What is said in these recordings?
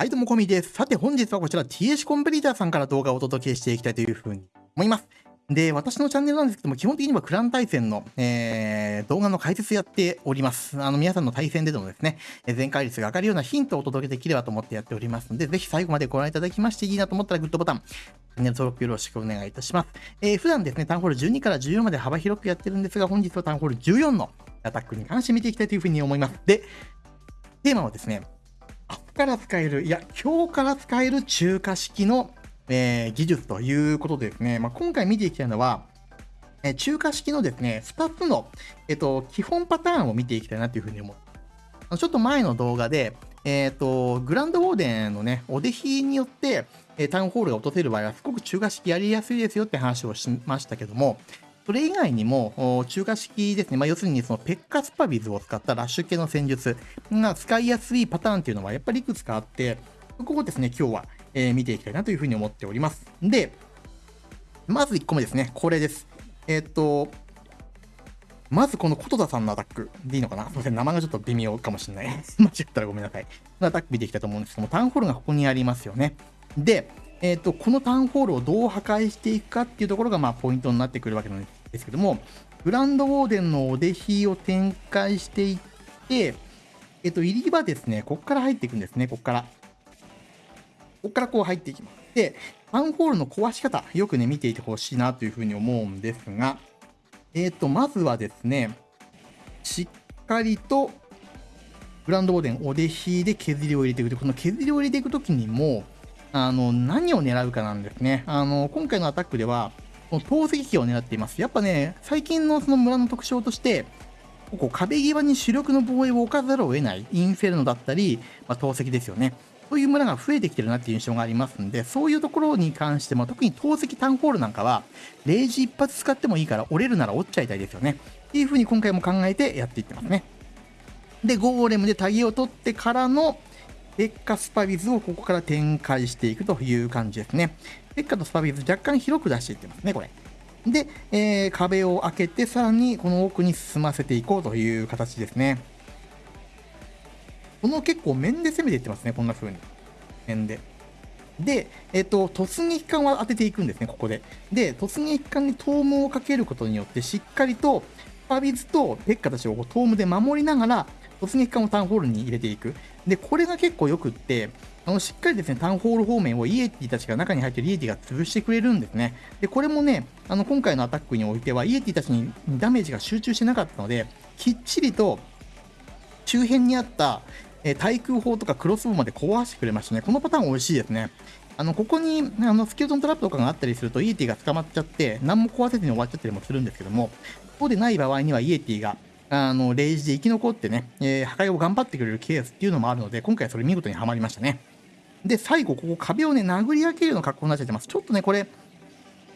はい、どうも、コミです。さて、本日はこちら TH コンプリーターさんから動画をお届けしていきたいというふうに思います。で、私のチャンネルなんですけども、基本的にはクラン対戦の、えー、動画の解説やっております。あの、皆さんの対戦でのですね、全回率が上がるようなヒントをお届けできればと思ってやっておりますので、ぜひ最後までご覧いただきましていいなと思ったらグッドボタン、チャンネル登録よろしくお願いいたします。えー、普段ですね、タウンホール12から14まで幅広くやってるんですが、本日はタウンホール14のアタックに関して見ていきたいというふうに思います。で、テーマはですね、明日から使える、いや、今日から使える中華式の、えー、技術ということでですね、まあ、今回見ていきたいのは、えー、中華式のですね、2つの、えっ、ー、と、基本パターンを見ていきたいなというふうに思う。ちょっと前の動画で、えっ、と、グランドウォーデンのね、お弟子によって、えタウンホールが落とせる場合は、すごく中華式やりやすいですよって話をしましたけども、それ以外にも、中華式ですね、まあ、要するにそのペッカスパビズを使ったラッシュ系の戦術が使いやすいパターンっていうのはやっぱりいくつかあって、ここをですね、今日は、えー、見ていきたいなというふうに思っております。で、まず1個目ですね、これです。えー、っと、まずこの琴田さんのアタックでいいのかな？すいません、名前がちょっと微妙かもしれない。間違ったらごめんなさい。アタック見ていきたいと思うんですけども、タウンホールがここにありますよね。で、えーと、このタウンホールをどう破壊していくかっていうところが、まあ、ポイントになってくるわけなんですけども、グランドウォーデンのお弟子を展開していって、えっ、ー、と、入り場ですね、ここから入っていくんですね、ここから。ここからこう入っていきます。で、タウンホールの壊し方、よくね、見ていてほしいなというふうに思うんですが、えっ、ー、と、まずはですね、しっかりと、グランドウォーデンお弟子で削りを入れていくと。この削りを入れていくときにも、あの、何を狙うかなんですね。あの、今回のアタックでは、この投石機を狙っています。やっぱね、最近のその村の特徴として、ここ壁際に主力の防衛を置かざるを得ないインフェルノだったり、まあ、投石ですよね。そういう村が増えてきてるなっていう印象がありますんで、そういうところに関しても、特に投石タンホールなんかは、レイジ一発使ってもいいから折れるなら折っちゃいたいですよね。っていう風に今回も考えてやっていってますね。で、ゴーレムでタギを取ってからの、ペッカスパビズをここから展開していくという感じですね。ペッカとスパビズ若干広く出していってますね、これ。で、えー、壁を開けて、さらにこの奥に進ませていこうという形ですね。この結構面で攻めていってますね、こんな風に。面で。で、えっ、ー、と、突撃艦は当てていくんですね、ここで。で、突撃艦にトームをかけることによって、しっかりと、スパビズとペッカたちをトームで守りながら、突撃艦をタウンホールに入れていく。で、これが結構よくって、あのしっかりですね、タウンホール方面をイエティたちが中に入ってるイエティが潰してくれるんですね。で、これもね、あの今回のアタックにおいては、イエティたちにダメージが集中してなかったので、きっちりと周辺にあった、え対空砲とかクロスボウまで壊してくれましたね。このパターン美味しいですね。あのここにあのスケルトントラップとかがあったりすると、イエティが捕まっちゃって、何も壊せずに終わっちゃったりもするんですけども、そうでない場合にはイエティがあの、レイジで生き残ってね、えー、破壊を頑張ってくれるケースっていうのもあるので、今回はそれ見事にはまりましたね。で、最後、ここ壁をね、殴り上げるような格好になっちゃってます。ちょっとね、これ、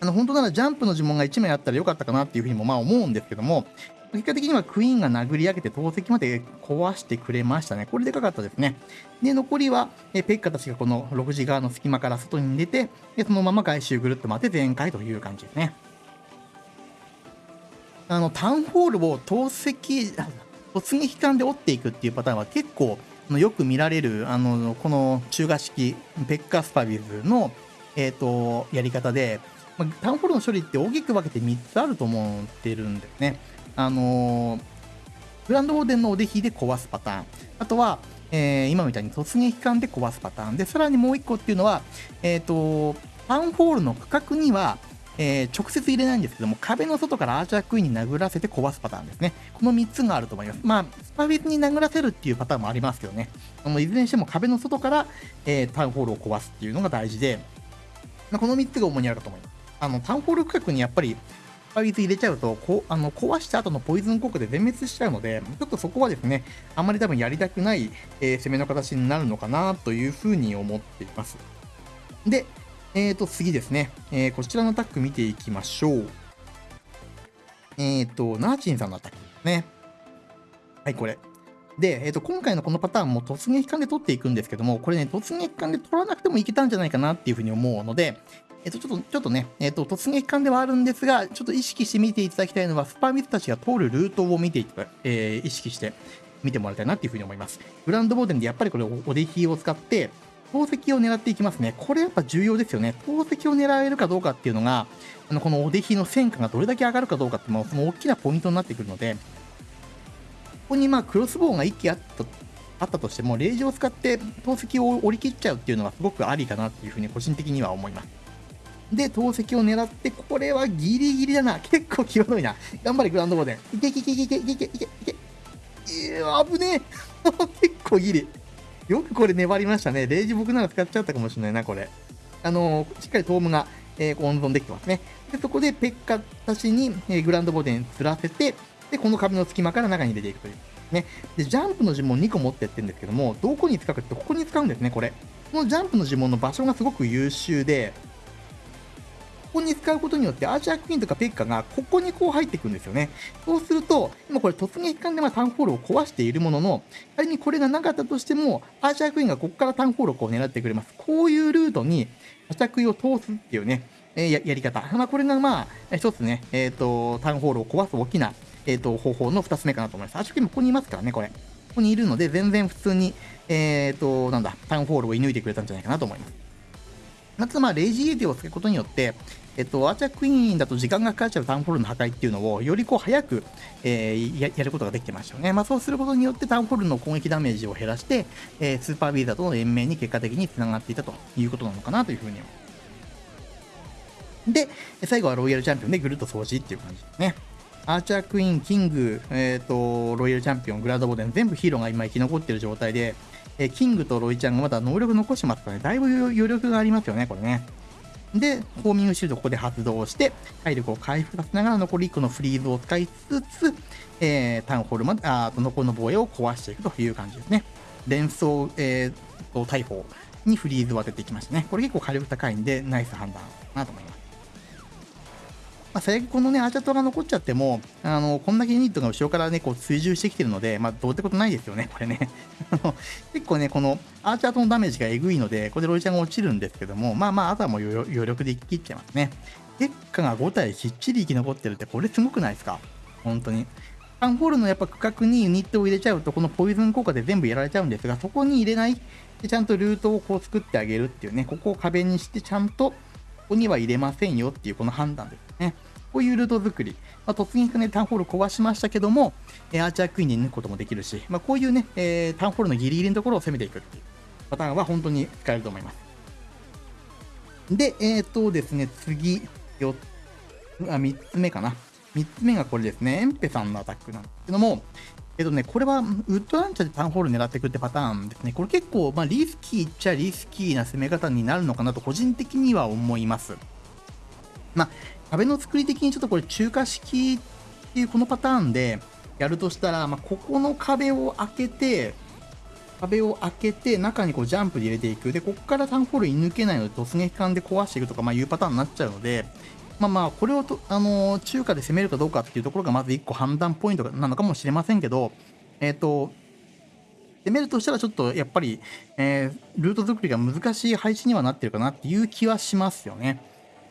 あの、本当ならジャンプの呪文が1枚あったらよかったかなっていうふうにもまあ思うんですけども、結果的にはクイーンが殴り上げて投石まで壊してくれましたね。これでかかったですね。で、残りは、えペッカたちがこの6時側の隙間から外に出て、でそのまま外周ぐるっと回って全開という感じですね。あのタウンホールを投石突撃艦で折っていくっていうパターンは結構よく見られるあのこの中華式ペッカスパビズの、えーと、やり方で、まタウンホールの処理って大きく分けて3つあると思ってるんですね。あのグランドオーデンのお弟子で壊すパターン。あとは、えー、今みたいに突撃艦で壊すパターン。で、さらにもう1個っていうのは、えっ、ー、と、タウンホールの区画には、えー、直接入れないんですけども、壁の外からアーチャークイーンに殴らせて壊すパターンですね。この3つがあると思います。まあ、スパフィズに殴らせるっていうパターンもありますけどね。あのいずれにしても壁の外から、えー、タウンホールを壊すっていうのが大事で、まあ、この3つが主にあるかと思います。あの、タウンホール区画にやっぱり、スパフィズ入れちゃうと、こあの壊した後のポイズン効果で全滅しちゃうので、ちょっとそこはですね、あんまり多分やりたくない、えー、攻めの形になるのかなというふうに思っています。で、えーと、次ですね、えー、こちらのアタック見ていきましょう。えーと、ナーチンさんのアタックですね。はい、これ。で、えーと、今回のこのパターンも突撃艦で取っていくんですけども、これね、突撃艦で取らなくてもいけたんじゃないかなっていうふうに思うので、えっ、ー、と、ちょっと、ちょっとね、えっ、ー、と、突撃艦ではあるんですが、ちょっと意識して見ていただきたいのは、スパーミスたちが通るルートを見ていた、えー、意識して見てもらいたいなっていうふうに思います。グランドボーデンでやっぱりこれ、お弟子を使って、投石を狙っていきますね。これやっぱ重要ですよね。投石を狙えるかどうかっていうのが、あのこのお出比の戦果がどれだけ上がるかどうかっていうのも、その大きなポイントになってくるので、ここにまあクロスボウが1機あったあったとしても、レージを使って投石を折り切っちゃうっていうのはすごくありかなっていうふうに個人的には思います。で、投石を狙って、これはギリギリだな。結構際どいな。頑張れ、グランドボーデン。いけいけいけいけいけいけいけいけいけ。えー、危ねえ。結構ギリ。よくこれ粘りましたね。レイジ僕なら使っちゃったかもしれないな、これ。あのー、しっかりトームが、えー、温存できてますね。で、そこでペッカたちに、えー、グランドボディに釣らせて、で、この壁の隙間から中に入れていくという。ね。で、ジャンプの呪文2個持ってってるんですけども、どこに使うかってここに使うんですね、これ。このジャンプの呪文の場所がすごく優秀で、ここに使うことによって、アーチャークイーンとかペッカがここにこう入ってくるんですよね。そうすると、今これ突撃艦でまあタウンホールを壊しているものの、仮にこれがなかったとしても、アーチャークイーンがここからタウンホールをこう狙ってくれます。こういうルートに、アーチャークイーンを通すっていうね、え、ややり方。まあ、これがまあ、一つね、えっ、ー、と、タウンホールを壊す大きな、えっ、ー、と、方法の2つ目かなと思います。アーチャークイーンもここにいますからね、これ。ここにいるので、全然普通に、えっ、と、なんだ、タウンホールを射抜いてくれたんじゃないかなと思います。まず、まあ、レイジーエティを使うことによって、えっと、アーチャークイーンだと時間がかかっちゃうタウンホールの破壊っていうのを、よりこう早く、えー、ややることができてましたよね。まあ、そうすることによってタウンホールの攻撃ダメージを減らして、えー、スーパービーザーとの連盟に結果的につながっていたということなのかなというふうにで、最後はロイヤルチャンピオンでぐるっと掃除っていう感じですね。アーチャークイーン、キング、えっ、ー、と、ロイヤルチャンピオン、グラードボデン、全部ヒーローが今生き残ってる状態で、え、キングとロイちゃんがまだ能力残してますからね、だいぶ余力がありますよね、これね。で、ホーミングシールドここで発動して、体力を回復させながら残り1個のフリーズを使いつつ、えー、タウンホールまで、あと残りの防衛を壊していくという感じですね。連想、えー、大砲にフリーズを当てていきましたね。これ結構火力高いんで、ナイス判断かなと思います。まあ、最悪このね、アーチャートが残っちゃっても、あの、こんだけユニットが後ろからね、こう追従してきてるので、まあ、どうってことないですよね、これね。結構ね、このアーチャートのダメージがえぐいので、これでロイちゃんが落ちるんですけども、まあまあ、あとはもう余力で切っちゃいますね。結果が5体きっちり生き残ってるって、これすごくないですか？本当に。ファンホールのやっぱ区画にユニットを入れちゃうと、このポイズン効果で全部やられちゃうんですが、そこに入れない。で、ちゃんとルートをこう作ってあげるっていうね、ここを壁にして、ちゃんと、ここには入れませんよっていうこの判断ですね。こういうルート作り、まあ、突撃ね、タウンホール壊しましたけども、え、アーチャークイーンに抜くこともできるし、まあ、こういうね、えー、タウンホールのギリギリのところを攻めていくっていうパターンは本当に使えると思います。で、えっ、とですね、次、4あ、3つ目かな。3つ目がこれですね、エンペさんのアタックなんですけども、えっとね、これはウッドランチャーでタウンホール狙っていくってパターンですね。これ結構、まあ、リスキーっちゃリスキーな攻め方になるのかなと個人的には思います。まあ、壁の作り的にちょっとこれ中華式っていうこのパターンでやるとしたら、まあ、ここの壁を開けて、壁を開けて中にこうジャンプで入れていく。で、ここからタンホールに抜けないので突撃艦で壊していくとか、まあ、いうパターンになっちゃうので、まあまあ、これをと、あのー、中華で攻めるかどうかっていうところがまず1個判断ポイントなのかもしれませんけど、えっ、ー、と、攻めるとしたらちょっとやっぱり、えー、ルート作りが難しい配置にはなってるかなっていう気はしますよね。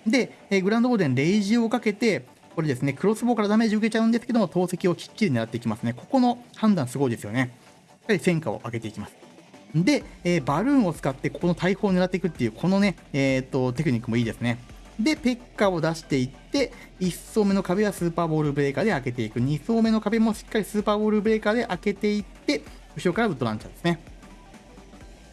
で、えー、グランドボーデン、レイジをかけて、これですね、クロスボウからダメージ受けちゃうんですけども、投石をきっちり狙っていきますね。ここの判断すごいですよね。しっかり戦果を上げていきます。で、えー、バルーンを使って、ここの大砲を狙っていくっていう、このね、えー、っと、テクニックもいいですね。で、ペッカを出していって、1層目の壁はスーパーボールブレーカーで開けていく。2層目の壁もしっかりスーパーボールブレーカーで開けていって、後ろからウッドランチャーですね。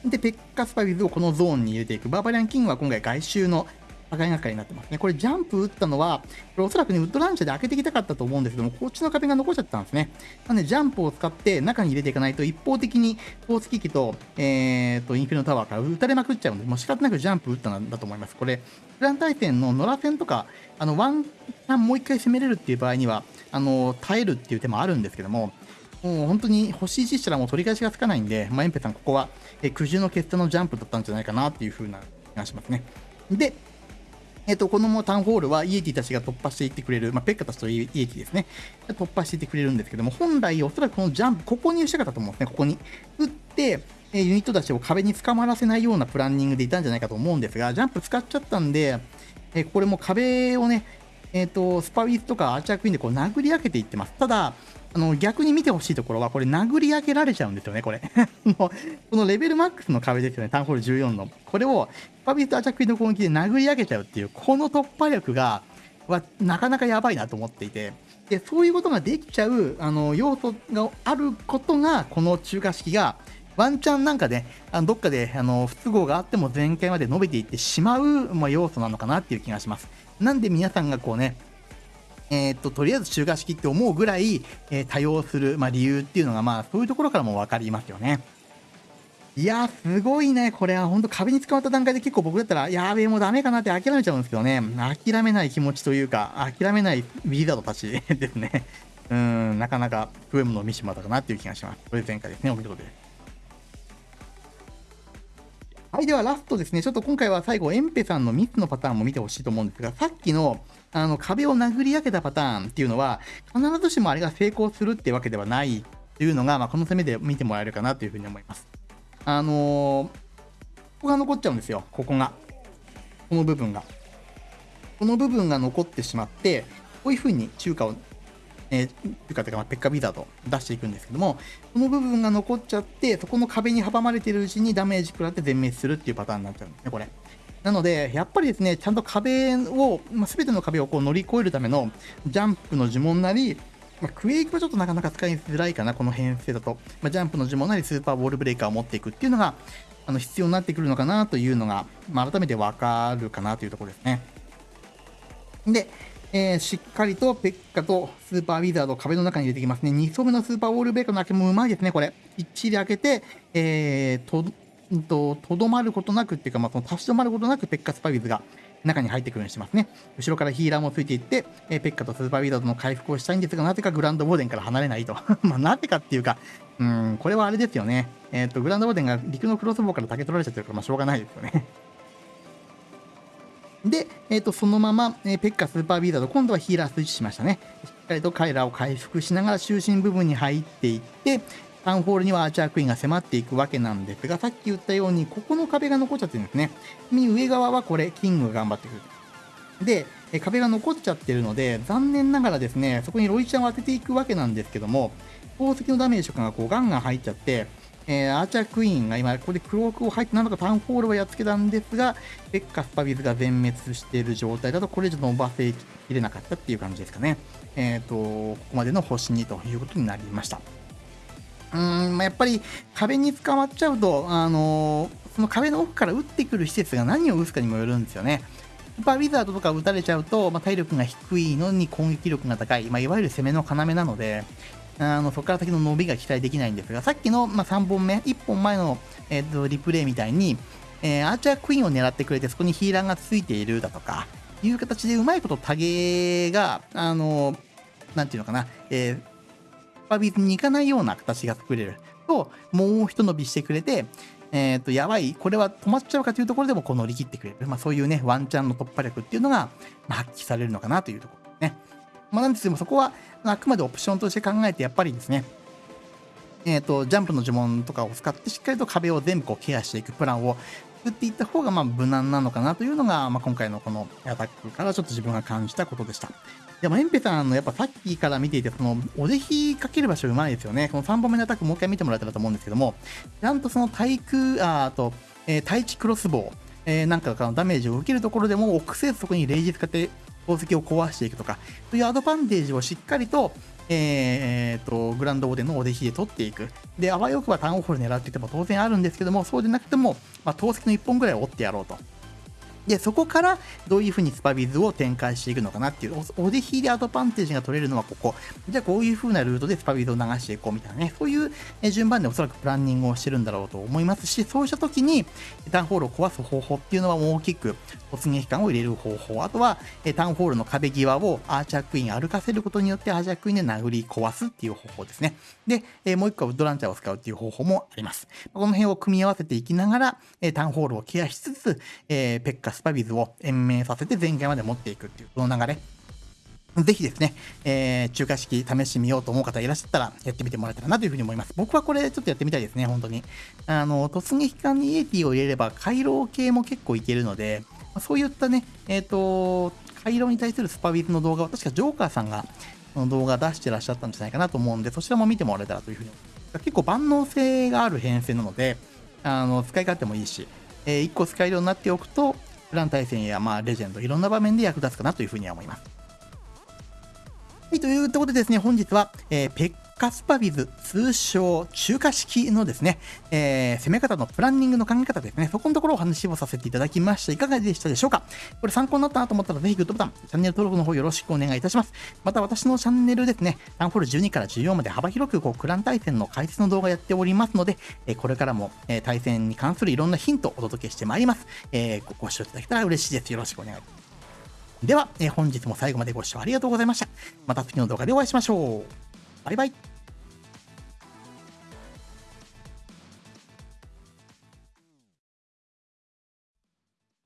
で、ペッカスパビズをこのゾーンに入れていく。バーバリアンキングは今回外周の破壊係になってますね。これジャンプ打ったのは、これおそらくね、ウッドランチャーで開けてきたかったと思うんですけども、こっちの壁が残っちゃったんですね。なので、ジャンプを使って中に入れていかないと、一方的に投石機器と、えーと、インフィノタワーから撃たれまくっちゃうんで、もう仕方なくジャンプ打ったんだと思います。これ、プラン対戦の野良戦とか、あの、ワンチャンもう一回攻めれるっていう場合には、あの、耐えるっていう手もあるんですけども、もう本当に星1したらもう取り返しがつかないんで、まあ、エンペさん、ここは、え苦渋の決断のジャンプだったんじゃないかなっていう風な気がしますね。で、えっ、と、このタウンホールはイエティたちが突破していってくれる、まあ、ペッカたちとイエティですね。突破していってくれるんですけども、本来おそらくこのジャンプ、ここにしたかったと思うんですね、ここに。打って、えユニットたちを壁に捕まらせないようなプランニングでいたんじゃないかと思うんですが、ジャンプ使っちゃったんで、えこれも壁をね、えっ、ー、と、スパウィスとかアーチャークイーンでこう殴り上げていってます。ただ、あの逆に見てほしいところは、これ殴り上げられちゃうんですよね、これ。このレベルマックスの壁ですよね、タウンホール14の。これを、パビスとアチャクイの攻撃で殴り上げちゃうっていう、この突破力が、はなかなかやばいなと思っていて、でそういうことができちゃうあの要素があることが、この中華式が、ワンチャンなんかで、あのどっかであの不都合があっても全開まで伸びていってしまう、まあ、要素なのかなっていう気がします。なんで皆さんがこうね、えー、っと、とりあえず中華式って思うぐらい、えー、多用する、まあ、理由っていうのが、まあ、そういうところからも分かりますよね。いやすごいね。これは本当壁に捕まった段階で結構僕だったら、やべえ、もうダメかなって諦めちゃうんですけどね。諦めない気持ちというか、諦めないウィザードたち ですね。うん、なかなか増えもの見しまったかなっていう気がします。これ前回ですね。お見事です。はい、ではラストですね。ちょっと今回は最後、エンペさんの3つのパターンも見てほしいと思うんですが、さっきのあの壁を殴り上げたパターンっていうのは、必ずしもあれが成功するってわけではないっていうのが、まあ、この攻めで見てもらえるかなというふうに思います。あのー、ここが残っちゃうんですよ、ここが。この部分が。この部分が残ってしまって、こういうふうに中華を、えー、というか、ま、ペッカビザード出していくんですけども、この部分が残っちゃって、そこの壁に阻まれてるうちにダメージ食らって全滅するっていうパターンになっちゃうんですね、これ。なので、やっぱりですね、ちゃんと壁を、まあ、全ての壁をこう乗り越えるためのジャンプの呪文なり、まあ、クエイクはちょっとなかなか使いづらいかな、この編成だと。まあ、ジャンプの呪文なりスーパーボールブレーカーを持っていくっていうのが、あの必要になってくるのかなというのが、まあ、改めてわかるかなというところですね。で、えー、しっかりとペッカとスーパーウィザードを壁の中に入れてきますね。2層目のスーパーウォールブレーカーの開けもうまいですね、これ。きっちり開けて、えー、と、と、とどまることなくっていうか、まあ、その立ち止まることなくペッカスパビズが中に入ってくるようにしてますね。後ろからヒーラーもついていって、えー、ペッカとスーパーウィザードの回復をしたいんですが、なぜかグランドボーデンから離れないと。まあ、なぜかっていうか、うん、これはあれですよね。えっ、と、グランドボーデンが陸のクロスボウから竹取られちゃってるから、まあ、しょうがないですよね。で、え、ー、と、そのまま、えー、ペッカスーパーウィザード、今度はヒーラースイッチしましたね。しっかりと彼らを回復しながら中心部分に入っていって、タウンホールにはアーチャークイーンが迫っていくわけなんですが、さっき言ったように、ここの壁が残っちゃってるんですね。上側はこれ、キングが頑張ってくる。で、え壁が残っちゃってるので、残念ながらですね、そこにロイちゃんを当てていくわけなんですけども、宝石のダメージとかがこうガンガン入っちゃって、えー、アーチャークイーンが今、ここでクロークを入って、なんとかタウンホールはやっつけたんですが、ペッカスパビズが全滅している状態だと、これ以上伸ばせきれなかったっていう感じですかね。えっ、ー、と、ここまでの星2ということになりました。うーん、まあ、やっぱり壁に捕まっちゃうと、あのー、その壁の奥から撃ってくる施設が何を撃つかにもよるんですよね。スーパーウィザードとか撃たれちゃうと、まあ、体力が低いのに攻撃力が高い、まあ、いわゆる攻めの要なので、あのそこから先の伸びが期待できないんですが、さっきの、まあ、3本目、1本前の、えーと、リプレイみたいに、えー、アーチャークイーンを狙ってくれて、そこにヒーラーがついているだとか、いう形でうまいことタゲが、あの、なんていうのかな、えー、パビズに行かないような形が作れると、もう一伸びしてくれて、えっ、ー、と、やばい、これは止まっちゃうかというところでもこう乗り切ってくれる。まあそういうね、ワンチャンの突破力っていうのが、まあ、発揮されるのかなというところ。まあなんですけども、そこはあくまでオプションとして考えて、やっぱりですね、えっ、ー、と、ジャンプの呪文とかを使ってしっかりと壁を全部こうケアしていくプランを作っていった方がまあ無難なのかなというのが、まあ、今回のこのアタックからちょっと自分が感じたことでした。でもエンペさんのやっぱさっきから見ていて、そのおぜひかける場所うまいですよね。この3本目のアタックもう一回見てもらえたらと思うんですけども、ちゃんとその対空、あと、えー、対地クロスボウ、えー、なんかのダメージを受けるところでも、臆せずそこにレイジ使って宝石を壊していくとか、というアドバンテージをしっかりと、えー、と、グランドオーデンのお弟子で取っていく。で、あわよくばタウンホール狙ってても当然あるんですけども、そうでなくても、まあ、投石の1本ぐらい折ってやろうと。で、そこからどういうふうにスパビズを展開していくのかなっていう、おでひでアドバンテージが取れるのはここ。じゃあこういうふうなルートでスパビズを流していこうみたいなね、そういう順番でおそらくプランニングをしてるんだろうと思いますし、そうした時にタウンホールを壊す方法っていうのは大きく突撃感を入れる方法、あとはタウンホールの壁際をアーチャークイーン歩かせることによってアーチャークイーンで殴り壊すっていう方法ですね。で、もう一個はウッドランチャーを使うっていう方法もあります。この辺を組み合わせていきながら、タウンホールをケアしつつ、ペッカスパビズを延命させて前回まで持っていくっていう、その流れ。ぜひですね、えー、中華式試してみようと思う方いらっしゃったらやってみてもらえたらなというふうに思います。僕はこれちょっとやってみたいですね、本当に。あの、突撃艦にイエティを入れれば回廊系も結構いけるので、そういったね、えっ、ー、と、スカイロに対するスパビズの動画は確かジョーカーさんがこの動画出してらっしゃったんじゃないかなと思うんで、そちらも見てもらえたらというふうに思います。結構万能性がある編成なので、あの使い勝手もいいし、えー、1個使えるようになっておくと、プラン対戦や、まあ、レジェンド、いろんな場面で役立つかなというふうには思います。はい、というところでですね、本日は、えー、ペッカスパビズ、通称中華式のですね、えー、攻め方のプランニングの考え方ですね、そこのところをお話をさせていただきました。いかがでしたでしょうか？これ参考になったなと思ったら、ぜひグッドボタン、チャンネル登録の方よろしくお願いいたします。また私のチャンネルですね、タウンホール12から14まで幅広くこうクラン対戦の解説の動画やっておりますので、え、これからも、え、対戦に関するいろんなヒントをお届けしてまいります。えー、ご視聴いただけたら嬉しいです。よろしくお願いします。では、え、本日も最後までご視聴ありがとうございました。また次の動画でお会いしましょう。バイバイ。